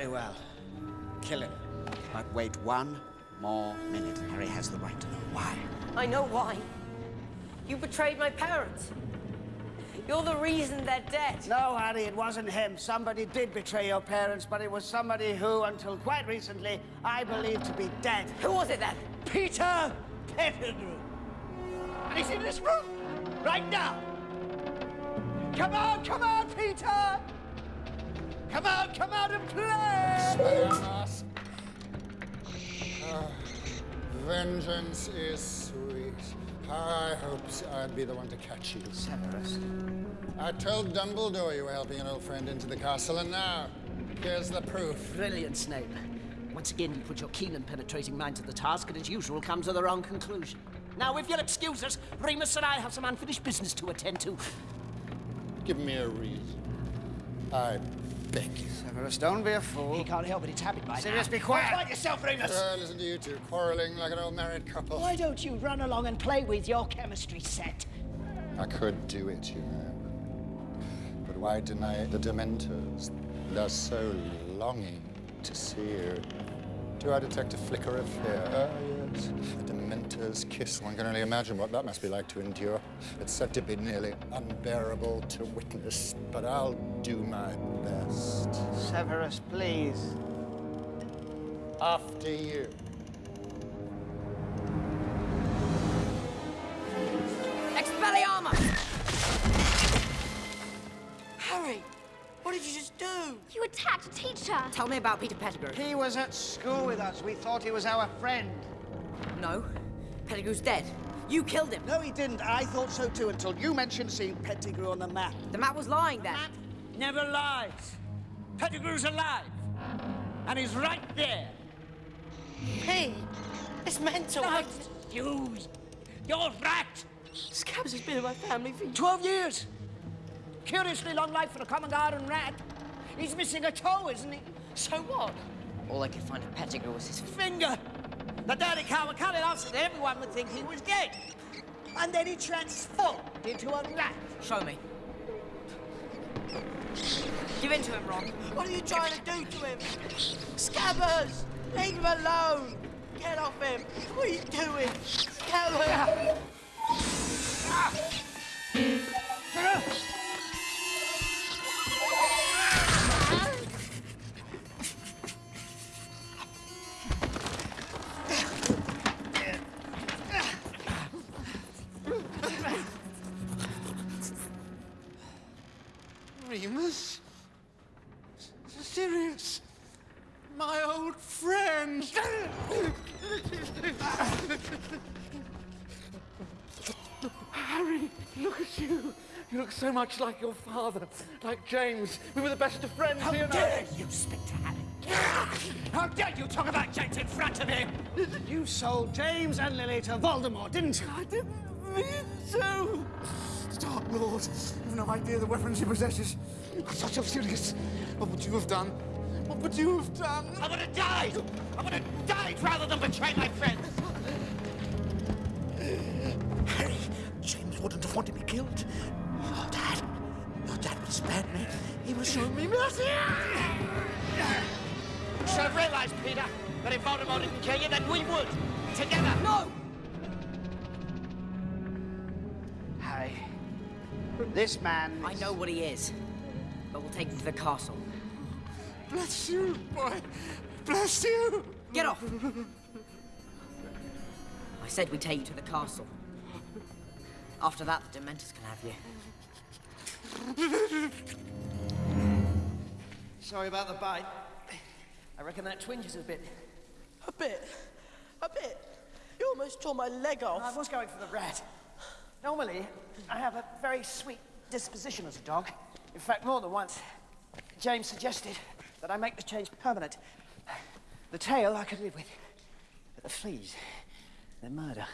Very well. Kill him. But wait one more minute. Harry has the right to know why. I know why. You betrayed my parents. You're the reason they're dead. No, Harry, it wasn't him. Somebody did betray your parents, but it was somebody who, until quite recently, I believed to be dead. Who was it then? Peter Pettigrew. And he's in this room right now. Come on, come on, Peter! Come out, come out and play! Vengeance is sweet. I hoped I'd be the one to catch you. Severus. I told Dumbledore you were helping an old friend into the castle, and now, here's the proof. Brilliant, Snape. Once again, you put your keen and penetrating mind to the task, and as usual, come to the wrong conclusion. Now, if you'll excuse us, Remus and I have some unfinished business to attend to. Give me a reason. I beg you. Severus, don't be a fool. He can't help it, it's habit by Sirius, now. be quiet. Quiet yourself, Remus. Uh, listen to you two, quarreling like an old married couple. Why don't you run along and play with your chemistry set? I could do it, you know. But why deny the Dementors? They're so longing to see you. Do I detect a flicker of fear? Ah, yes. A Dementor's kiss. One can only imagine what that must be like to endure. It's said to be nearly unbearable to witness, but I'll do my best. Severus, please. After you. Expelliarmus! What did you just do? You attacked a teacher. Tell me about Peter Pettigrew. He was at school with us. We thought he was our friend. No, Pettigrew's dead. You killed him. No, he didn't. I thought so too until you mentioned seeing Pettigrew on the map. The map was lying then. Never lies. Pettigrew's alive. And he's right there. Hey, it's mental. Not you. You're rat. Scabbers has been in my family for 12 years. Curiously long life for a common garden rat. He's missing a toe, isn't he? So what? All I could find of Pettigrew was his Finger. The dirty cow cut it off so that everyone would think he was dead. And then he transformed into a rat. Show me. Give in to him, Ron. What are you trying to do to him? Scabbers! Leave him alone! Get off him! What are you doing? Remus? Sirius? My old friend! Harry, look at you. You look so much like your father, like James. We were the best of friends, How dare you speak to Harry? How dare you talk about James in front of him? You sold James and Lily to Voldemort, didn't you? I didn't mean to. Dark Lord, you've no idea the weapons he possesses. I'm such a Sirius. What would you have done? What would you have done? I would have died! I would have died rather than betray my friends! Harry, James wouldn't have wanted me killed. Your dad, your dad would spare me. He was showing me mercy. You should have realized, Peter, that if Voldemort didn't kill you, then we would. Together. No! This man... I know what he is. But we'll take him to the castle. Bless you, boy. Bless you. Get off! I said we'd take you to the castle. After that, the Dementors can have you. Sorry about the bite. I reckon that twinges a bit. A bit. A bit. You almost tore my leg off. I was going for the rat. Normally, I have a very sweet disposition as a dog. In fact, more than once, James suggested that I make the change permanent. The tail I could live with, but the fleas, they're murder.